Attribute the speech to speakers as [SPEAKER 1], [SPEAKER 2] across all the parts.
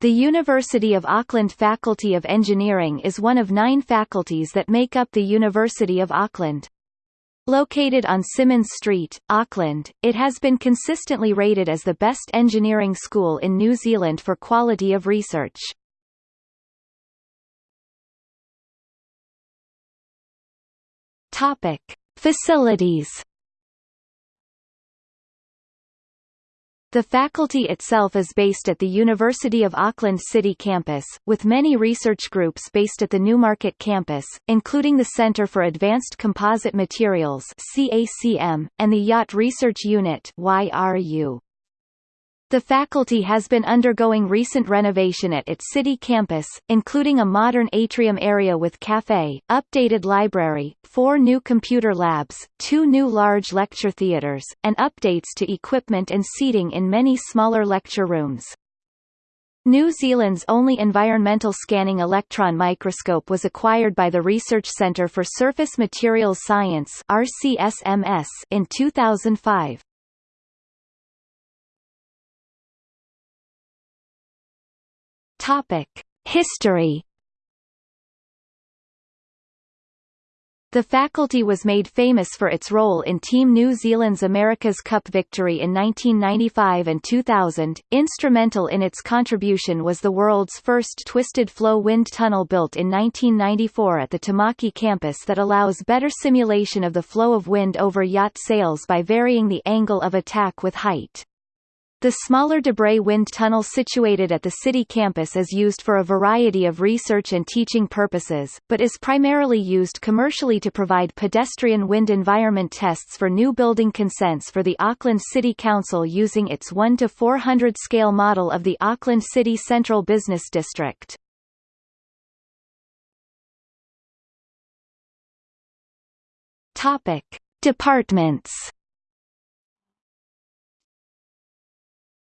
[SPEAKER 1] The University of Auckland Faculty of Engineering is one of nine faculties that make up the University of Auckland. Located on Symonds Street, Auckland, it has been consistently rated as the best engineering school in New Zealand for quality of research. Topic: Facilities The faculty itself is based at the University of Auckland City campus, with many research groups based at the Newmarket campus, including the Centre for Advanced Composite Materials and the Yacht Research Unit YRU. The faculty has been undergoing recent renovation at its city campus, including a modern atrium area with café, updated library, four new computer labs, two new large lecture theaters, and updates to equipment and seating in many smaller lecture rooms. New Zealand's only environmental scanning electron microscope was acquired by the Research Centre for Surface Materials Science in 2005. History. The faculty was made famous for its role in Team New Zealand's America's Cup victory in 1995 and 2000. Instrumental in its contribution was the world's first twisted flow wind tunnel built in 1994 at the Tamaki campus that allows better simulation of the flow of wind over yacht sails by varying the angle of attack with height. The smaller Debray Wind Tunnel situated at the city campus is used for a variety of research and teaching purposes, but is primarily used commercially to provide pedestrian wind environment tests for new building consents for the Auckland City Council using its 1 to 400 scale model of the Auckland City Central Business District. Topic: Departments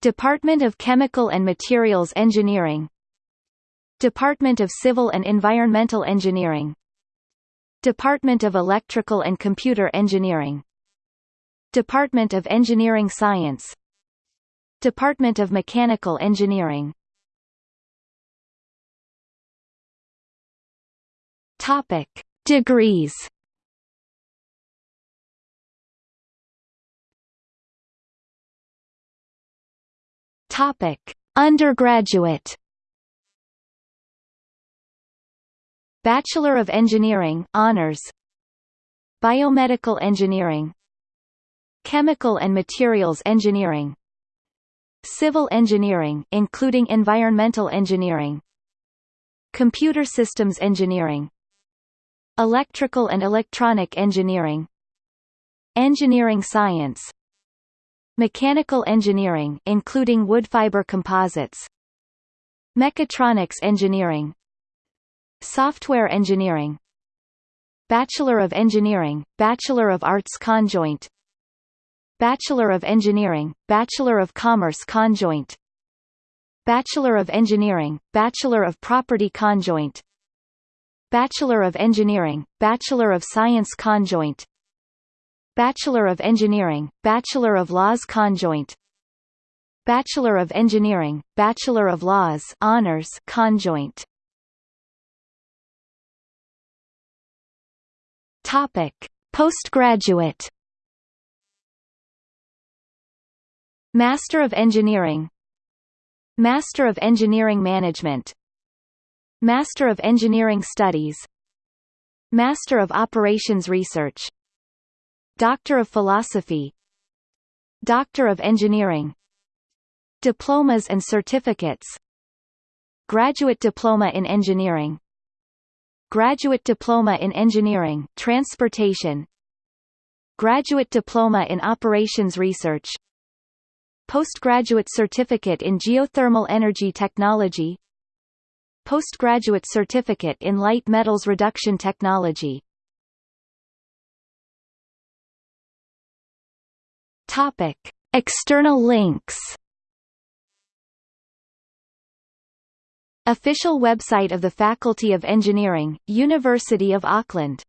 [SPEAKER 1] Department of Chemical and Materials Engineering. Department of Civil and Environmental Engineering. Department of Electrical and Computer Engineering. Department of Engineering Science. Department of Mechanical Engineering. Topic: Degrees Topic: Undergraduate Bachelor of Engineering honors Biomedical Engineering Chemical and Materials Engineering Civil Engineering including Environmental Engineering Computer Systems Engineering Electrical and Electronic Engineering Engineering Science Mechanical engineering including wood fiber composites Mechatronics engineering Software engineering Bachelor of Engineering, Bachelor of Arts conjoint Bachelor of Engineering, Bachelor of Commerce conjoint Bachelor of Engineering, Bachelor of Property conjoint Bachelor of Engineering, Bachelor of Science conjoint Bachelor of Engineering, Bachelor of Laws conjoint. Bachelor of Engineering, Bachelor of Laws honors conjoint. Topic: Postgraduate. Master of Engineering. Master of Engineering Management. Master of Engineering Studies. Master of Operations Research Doctor of Philosophy Doctor of Engineering Diplomas and certificates Graduate Diploma in Engineering Graduate Diploma in Engineering Transportation Graduate Diploma in Operations Research Postgraduate Certificate in Geothermal Energy Technology Postgraduate Certificate in Light Metals Reduction Technology Topic: External links. Official website of the Faculty of Engineering, University of Auckland